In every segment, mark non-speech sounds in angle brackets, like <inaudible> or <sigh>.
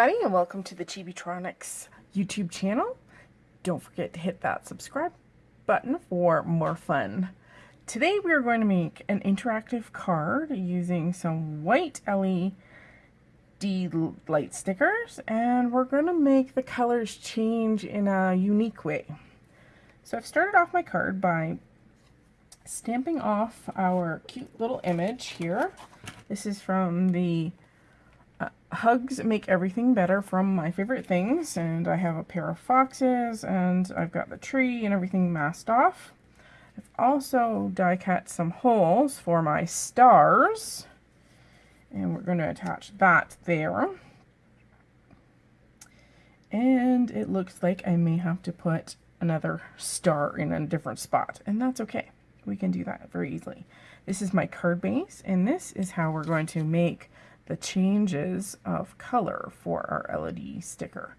Everybody and welcome to the Chibitronics YouTube channel. Don't forget to hit that subscribe button for more fun. Today we are going to make an interactive card using some white LED light stickers and we're going to make the colors change in a unique way. So I've started off my card by stamping off our cute little image here. This is from the Hugs Make Everything Better from My Favorite Things, and I have a pair of foxes, and I've got the tree and everything masked off. I've also die cut some holes for my stars, and we're going to attach that there. And it looks like I may have to put another star in a different spot, and that's okay. We can do that very easily. This is my card base, and this is how we're going to make the changes of color for our LED sticker.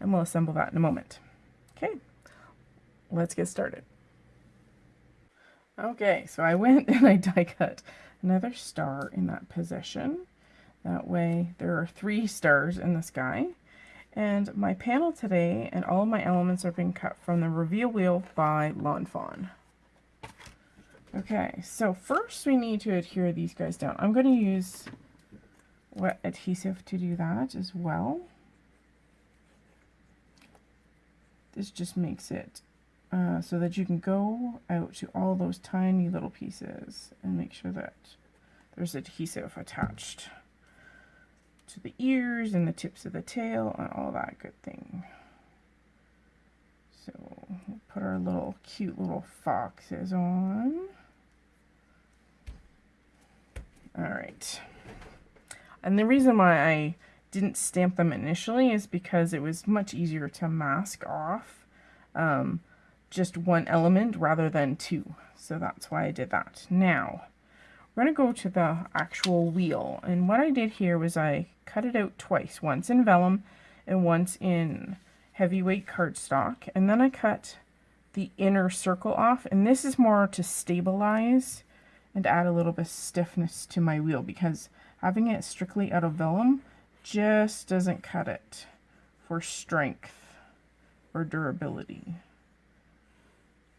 And we'll assemble that in a moment. Okay, let's get started. Okay, so I went <laughs> and I die cut another star in that position. That way there are three stars in the sky. And my panel today and all of my elements are being cut from the Reveal Wheel by Lawn Fawn. Okay, so first we need to adhere these guys down. I'm going to use wet adhesive to do that as well. This just makes it uh, so that you can go out to all those tiny little pieces and make sure that there's adhesive attached to the ears and the tips of the tail and all that good thing. So we'll put our little cute little foxes on. All right. And the reason why I didn't stamp them initially is because it was much easier to mask off um, just one element rather than two. So that's why I did that. Now, we're going to go to the actual wheel. And what I did here was I cut it out twice, once in vellum and once in heavyweight cardstock. And then I cut the inner circle off. And this is more to stabilize and add a little bit of stiffness to my wheel because Having it strictly out of vellum just doesn't cut it for strength or durability.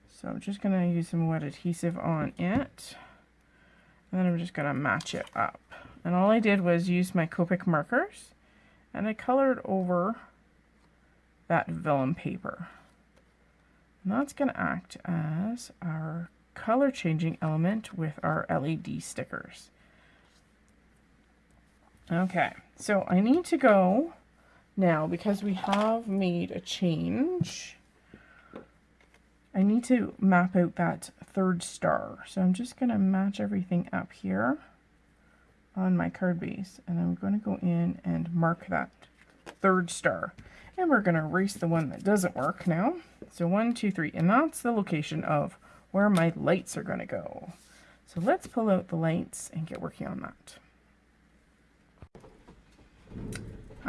So I'm just going to use some wet adhesive on it. And then I'm just going to match it up. And all I did was use my Copic markers and I colored over that vellum paper. And that's going to act as our color changing element with our LED stickers. Okay, so I need to go now because we have made a change. I need to map out that third star. So I'm just going to match everything up here on my card base. And I'm going to go in and mark that third star. And we're going to erase the one that doesn't work now. So one, two, three. And that's the location of where my lights are going to go. So let's pull out the lights and get working on that.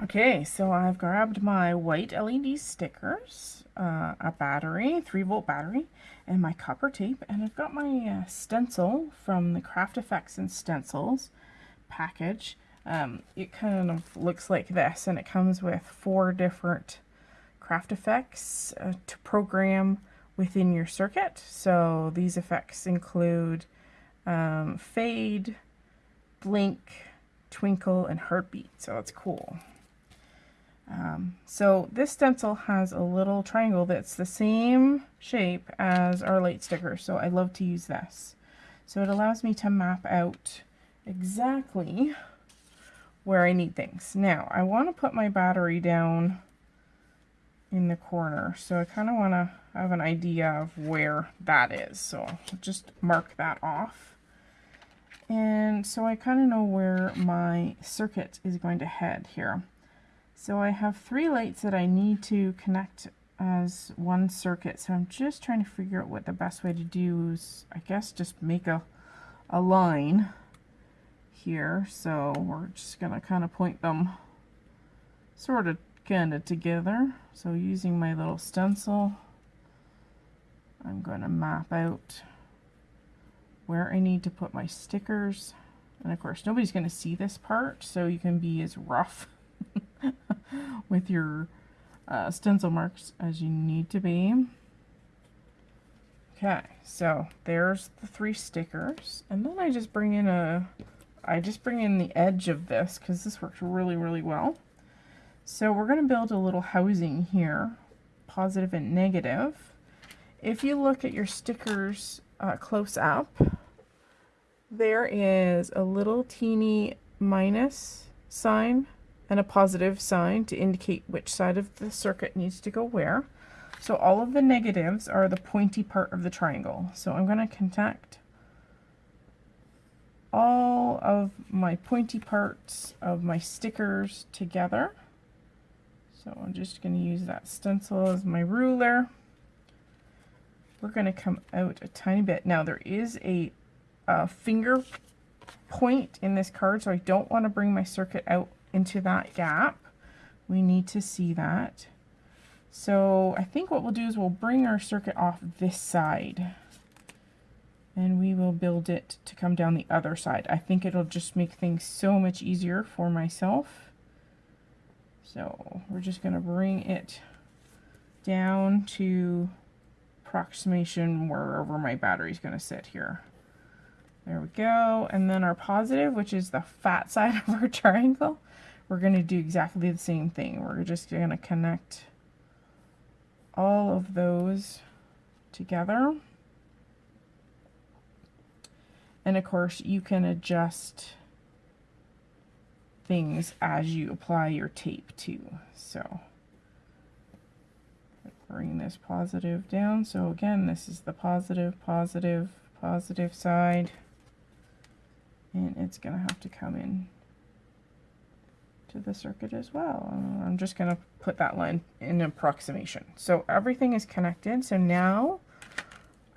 Okay, so I've grabbed my white LED stickers, uh, a battery, 3 volt battery, and my copper tape, and I've got my uh, stencil from the Craft Effects and Stencils package. Um, it kind of looks like this, and it comes with four different craft effects uh, to program within your circuit. So these effects include um, fade, blink, twinkle, and heartbeat. So that's cool. Um, so this stencil has a little triangle that's the same shape as our light sticker. So I love to use this. So it allows me to map out exactly where I need things. Now I want to put my battery down in the corner. So I kind of want to have an idea of where that is. So just mark that off. And so I kind of know where my circuit is going to head here. So I have three lights that I need to connect as one circuit. So I'm just trying to figure out what the best way to do is, I guess, just make a, a line here. So we're just going to kind of point them sort of kind of together. So using my little stencil, I'm going to map out where I need to put my stickers. And of course, nobody's going to see this part, so you can be as rough <laughs> with your uh, stencil marks as you need to be. Okay, so there's the three stickers. And then I just bring in a, I just bring in the edge of this because this works really, really well. So we're going to build a little housing here, positive and negative. If you look at your stickers uh, close up, there is a little teeny minus sign and a positive sign to indicate which side of the circuit needs to go where. So all of the negatives are the pointy part of the triangle. So I'm going to connect all of my pointy parts of my stickers together. So I'm just going to use that stencil as my ruler. We're going to come out a tiny bit. Now there is a, a finger point in this card, so I don't want to bring my circuit out into that gap. We need to see that. So I think what we'll do is we'll bring our circuit off this side and we will build it to come down the other side. I think it'll just make things so much easier for myself. So we're just going to bring it down to approximation wherever my battery is going to sit here. There we go. And then our positive, which is the fat <laughs> side of our triangle, we're going to do exactly the same thing. We're just going to connect all of those together. And of course, you can adjust things as you apply your tape too. So bring this positive down. So again, this is the positive, positive, positive side. And it's going to have to come in to the circuit as well. I'm just going to put that line in approximation. So everything is connected. So now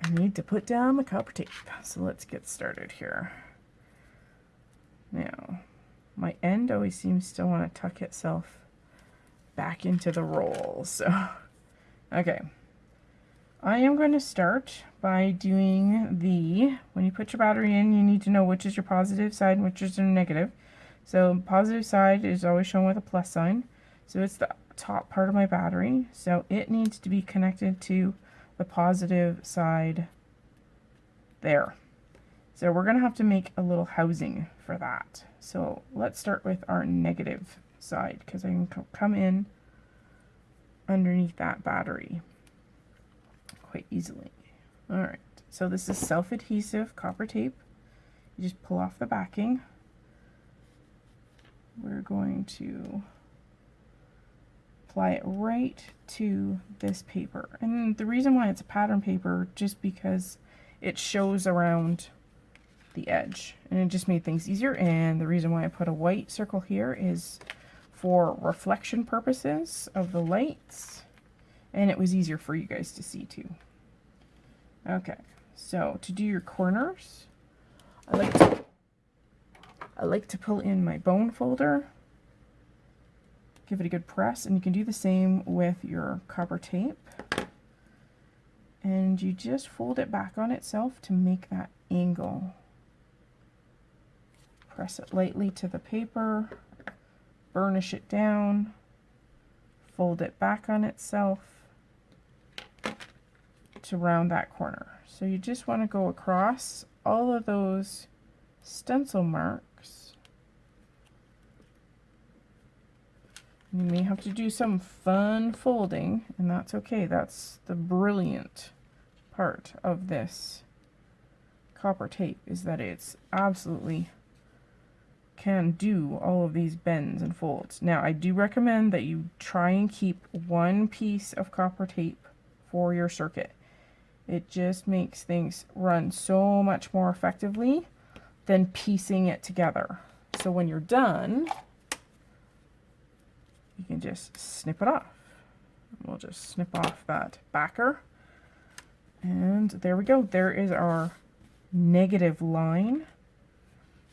I need to put down the copper tape. So let's get started here. Now, my end always seems to want to tuck itself back into the roll. So, <laughs> okay. I am going to start by doing the, when you put your battery in, you need to know which is your positive side and which is your negative. So positive side is always shown with a plus sign. So it's the top part of my battery. So it needs to be connected to the positive side there. So we're going to have to make a little housing for that. So let's start with our negative side because I can come in underneath that battery quite easily. Alright, so this is self-adhesive copper tape. You just pull off the backing we're going to apply it right to this paper. And the reason why it's a pattern paper, just because it shows around the edge. And it just made things easier. And the reason why I put a white circle here is for reflection purposes of the lights. And it was easier for you guys to see too. Okay, so to do your corners, I like to I like to pull in my bone folder, give it a good press, and you can do the same with your copper tape. And you just fold it back on itself to make that angle. Press it lightly to the paper, burnish it down, fold it back on itself to round that corner. So you just want to go across all of those stencil marks You may have to do some fun folding, and that's okay. That's the brilliant part of this copper tape, is that it's absolutely can do all of these bends and folds. Now, I do recommend that you try and keep one piece of copper tape for your circuit. It just makes things run so much more effectively than piecing it together. So when you're done, you can just snip it off. We'll just snip off that backer. And there we go. There is our negative line.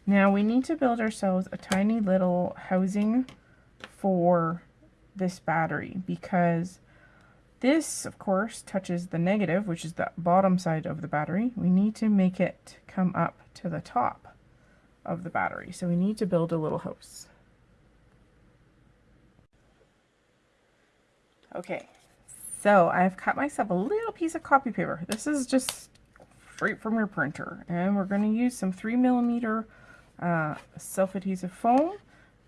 Now we need to build ourselves a tiny little housing for this battery because this, of course, touches the negative, which is the bottom side of the battery. We need to make it come up to the top of the battery. So we need to build a little house. Okay, so I've cut myself a little piece of copy paper. This is just straight from your printer. And we're going to use some 3 millimeter uh, self-adhesive foam.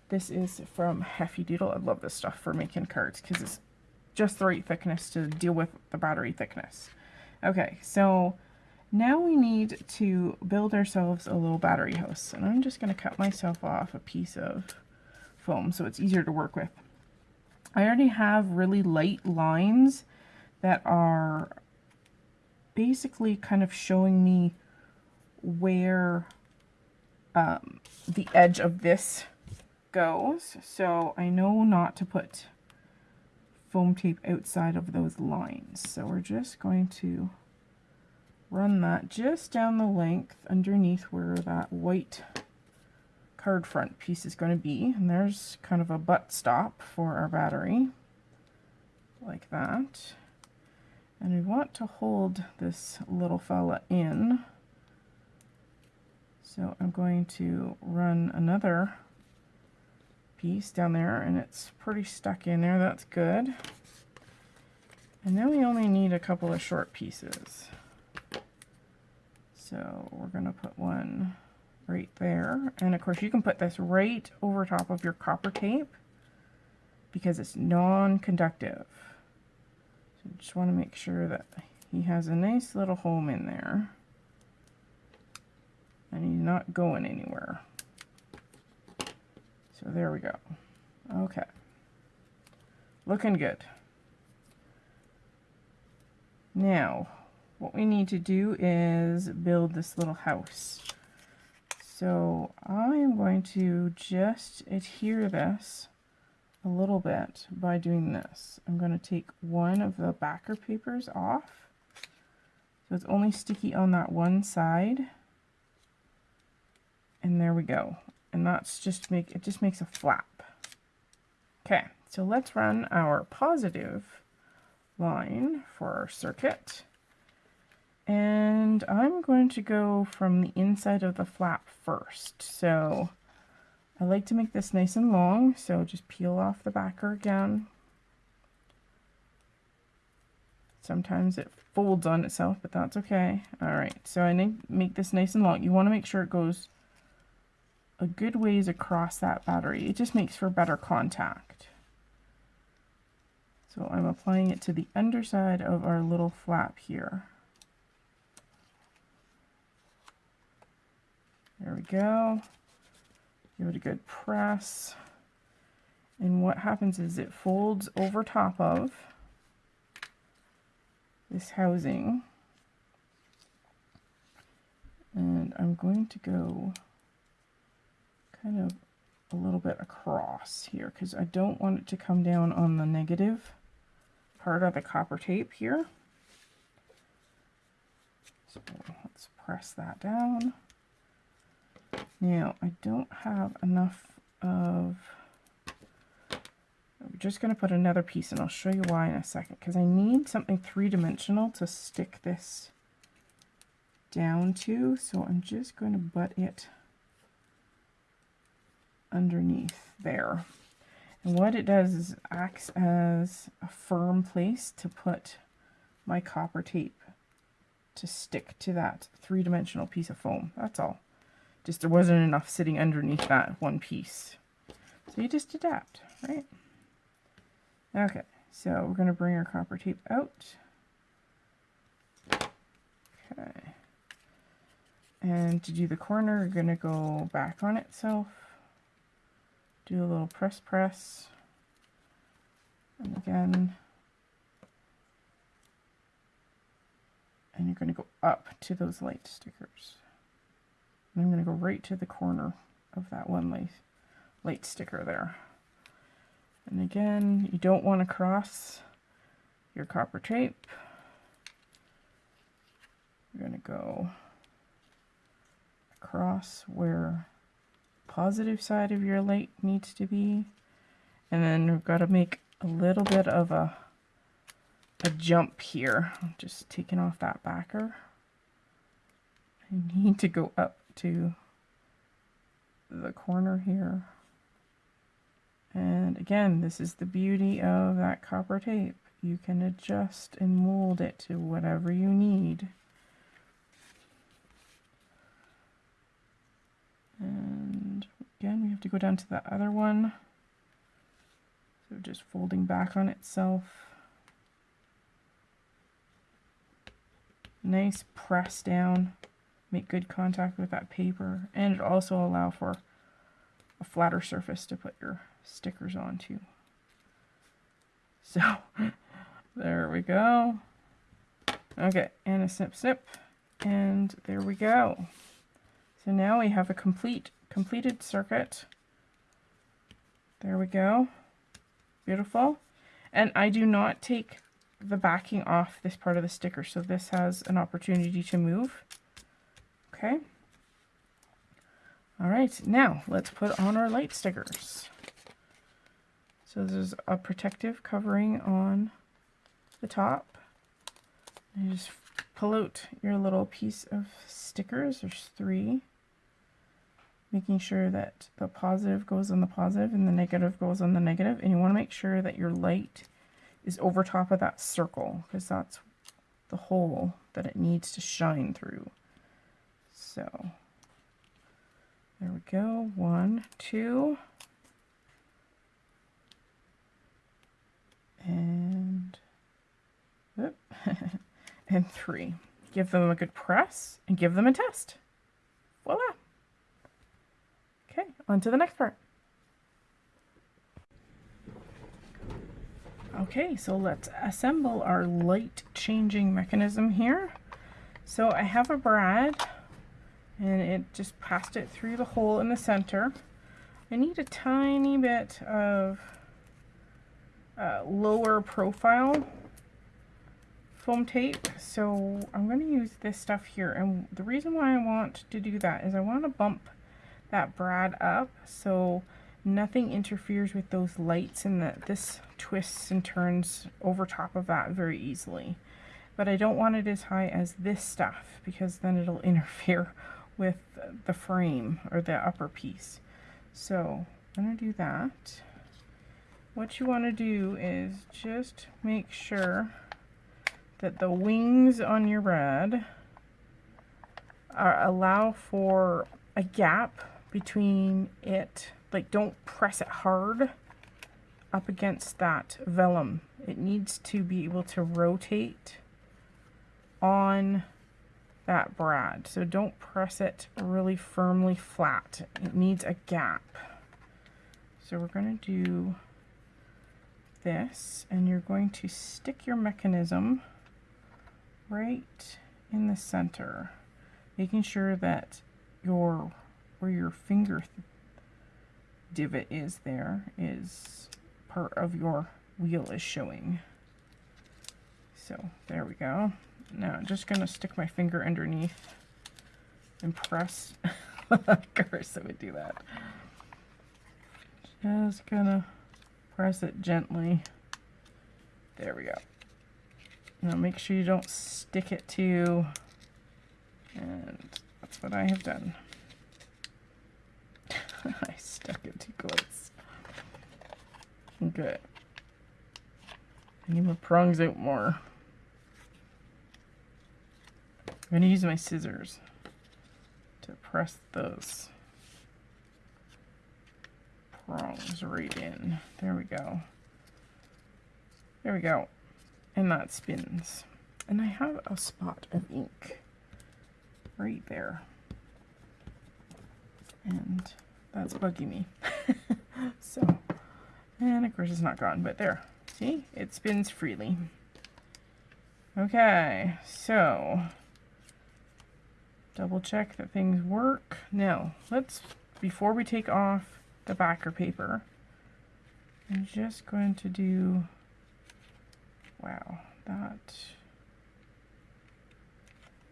This is from Heffy Doodle. I love this stuff for making cards because it's just the right thickness to deal with the battery thickness. Okay, so now we need to build ourselves a little battery house. And I'm just going to cut myself off a piece of foam so it's easier to work with. I already have really light lines that are basically kind of showing me where um, the edge of this goes. So I know not to put foam tape outside of those lines. So we're just going to run that just down the length underneath where that white card front piece is going to be. And there's kind of a butt stop for our battery, like that. And we want to hold this little fella in. So I'm going to run another piece down there and it's pretty stuck in there. That's good. And then we only need a couple of short pieces. So we're going to put one right there. And of course you can put this right over top of your copper tape because it's non-conductive. So just want to make sure that he has a nice little home in there. And he's not going anywhere. So there we go. Okay. Looking good. Now, what we need to do is build this little house. So I am going to just adhere this a little bit by doing this. I'm going to take one of the backer papers off. So it's only sticky on that one side. And there we go. And that's just make, it just makes a flap. Okay, so let's run our positive line for our circuit. And I'm going to go from the inside of the flap first. So I like to make this nice and long, so just peel off the backer again. Sometimes it folds on itself, but that's okay. All right, so I make this nice and long. You want to make sure it goes a good ways across that battery. It just makes for better contact. So I'm applying it to the underside of our little flap here. There we go. Give it a good press. And what happens is it folds over top of this housing. And I'm going to go kind of a little bit across here because I don't want it to come down on the negative part of the copper tape here. So let's press that down. Now, I don't have enough of... I'm just going to put another piece, and I'll show you why in a second, because I need something three-dimensional to stick this down to, so I'm just going to butt it underneath there. And what it does is acts as a firm place to put my copper tape to stick to that three-dimensional piece of foam. That's all. Just there wasn't enough sitting underneath that one piece. So you just adapt, right? Okay, so we're going to bring our copper tape out. Okay. And to do the corner, we're going to go back on itself. Do a little press press. And again. And you're going to go up to those light stickers. I'm going to go right to the corner of that one light, light sticker there. And again, you don't want to cross your copper tape. You're going to go across where positive side of your light needs to be. And then we've got to make a little bit of a, a jump here. I'm just taking off that backer. I need to go up to the corner here And again, this is the beauty of that copper tape. You can adjust and mold it to whatever you need. And again, we have to go down to the other one. So just folding back on itself. Nice press down. Make good contact with that paper. And it also allow for a flatter surface to put your stickers onto. So <laughs> there we go. Okay, and a snip snip. And there we go. So now we have a complete completed circuit. There we go. Beautiful. And I do not take the backing off this part of the sticker, so this has an opportunity to move. Okay. All right, now let's put on our light stickers. So there's a protective covering on the top. And you just pull out your little piece of stickers. There's three. Making sure that the positive goes on the positive and the negative goes on the negative. And you want to make sure that your light is over top of that circle because that's the hole that it needs to shine through. So there we go. One, two. And, <laughs> and three. Give them a good press and give them a test. Voila. On to the next part. Okay, so let's assemble our light changing mechanism here. So I have a brad and it just passed it through the hole in the center. I need a tiny bit of uh, lower profile foam tape so I'm going to use this stuff here and the reason why I want to do that is I want to bump that brad up so nothing interferes with those lights and that this twists and turns over top of that very easily but I don't want it as high as this stuff because then it'll <laughs> interfere with the frame or the upper piece. So I'm to do that. What you want to do is just make sure that the wings on your brad are, allow for a gap between it. Like don't press it hard up against that vellum. It needs to be able to rotate on that brad. So don't press it really firmly flat. It needs a gap. So we're going to do this and you're going to stick your mechanism right in the center, making sure that your where your finger divot is there is part of your wheel is showing. So there we go. Now I'm just going to stick my finger underneath and press. <laughs> Carissa would do that. Just gonna press it gently. There we go. Now make sure you don't stick it to, and that's what I have done. <laughs> I stuck it too close. Okay. I need my prongs out more. I'm going to use my scissors to press those prongs right in. There we go. There we go. And that spins. And I have a spot of ink right there. And that's bugging me. <laughs> so, and of course it's not gone, but there. See, it spins freely. Okay, so double check that things work. Now, let's, before we take off the backer paper, I'm just going to do, wow, that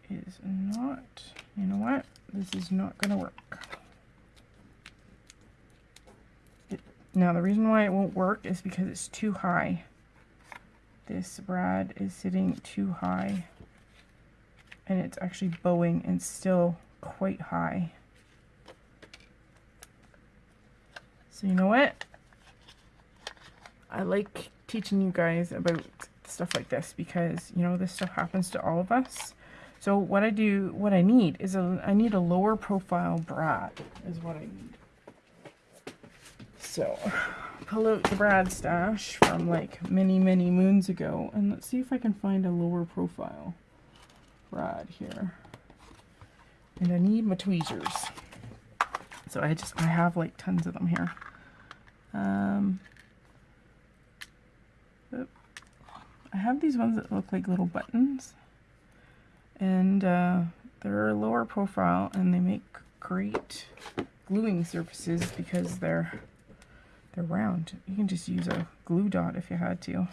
is not, you know what, this is not going to work. It, now, the reason why it won't work is because it's too high. This brad is sitting too high and it's actually bowing and still quite high. So you know what? I like teaching you guys about stuff like this because, you know, this stuff happens to all of us. So what I do, what I need is a, I need a lower profile brad is what I need. So pull out the brad stash from like many, many moons ago and let's see if I can find a lower profile brad here. And I need my tweezers. So I just, I have like tons of them here. Um, I have these ones that look like little buttons and uh, they're lower profile and they make great gluing surfaces because they're they're round. You can just use a glue dot if you had to.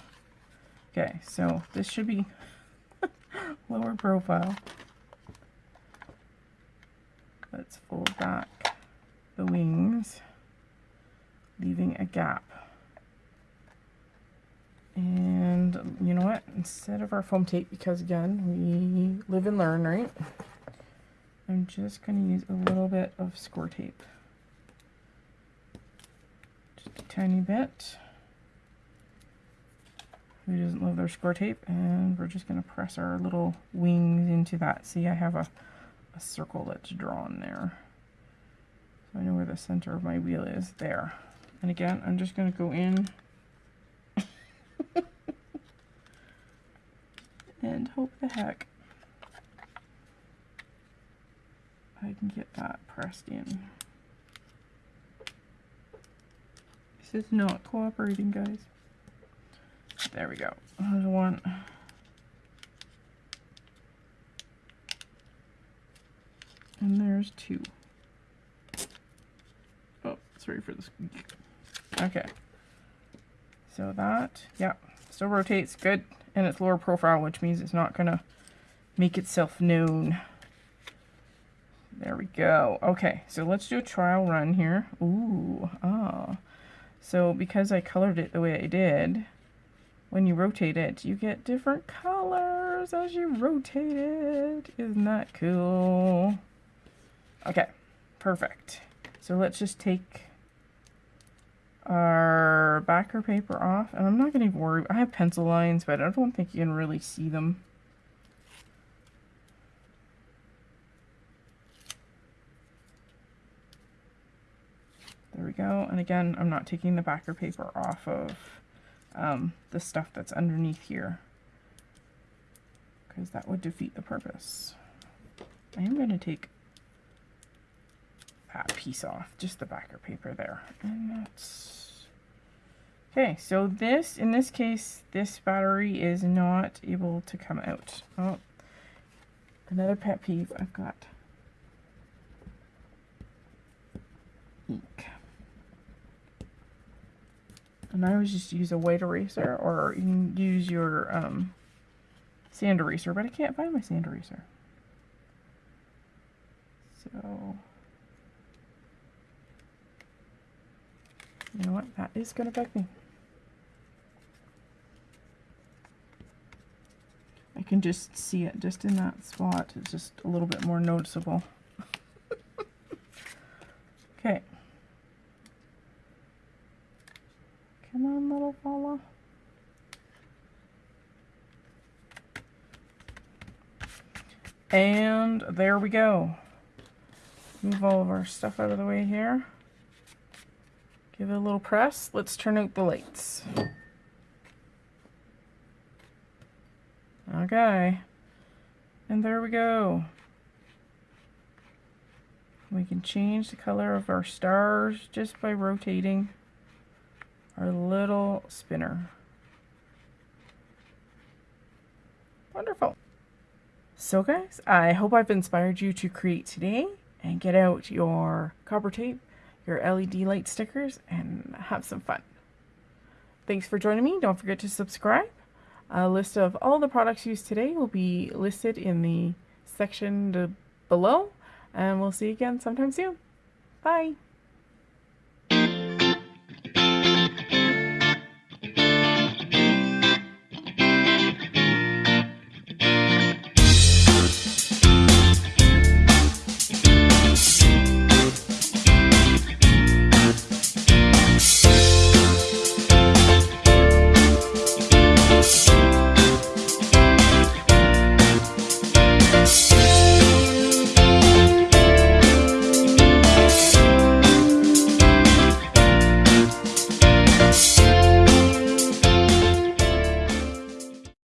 Okay, so this should be <laughs> lower profile. Let's fold back the wings, leaving a gap. And you know what? Instead of our foam tape, because again, we live and learn, right? I'm just going to use a little bit of score tape. Tiny bit. Who doesn't love their score tape? And we're just going to press our little wings into that. See, I have a, a circle that's drawn there. So I know where the center of my wheel is. There. And again, I'm just going to go in <laughs> and hope the heck I can get that pressed in. This is not cooperating, guys. There we go. There's one. And there's two. Oh, sorry for this. Okay. So that, yeah, still rotates good and it's lower profile, which means it's not gonna make itself known. There we go. Okay, so let's do a trial run here. Ooh, ah. So because I colored it the way I did, when you rotate it, you get different colors as you rotate it. Isn't that cool? Okay, perfect. So let's just take our backer paper off. And I'm not going to worry. I have pencil lines, but I don't think you can really see them. There we go. And again, I'm not taking the backer paper off of um, the stuff that's underneath here because that would defeat the purpose. I am going to take that piece off, just the backer paper there. And that's... Okay, so this, in this case, this battery is not able to come out. Oh, another pet peeve I've got. Ink. And I always just use a white eraser, or you can use your um, sand eraser, but I can't find my sand eraser. So... You know what? That is going to bug me. I can just see it just in that spot. It's just a little bit more noticeable. <laughs> okay. Come on, little fella. And there we go. Move all of our stuff out of the way here. Give it a little press. Let's turn out the lights. Okay. And there we go. We can change the color of our stars just by rotating our little spinner. Wonderful. So guys, I hope I've inspired you to create today and get out your copper tape your LED light stickers and have some fun. Thanks for joining me. Don't forget to subscribe. A list of all the products used today will be listed in the section below. And we'll see you again sometime soon. Bye.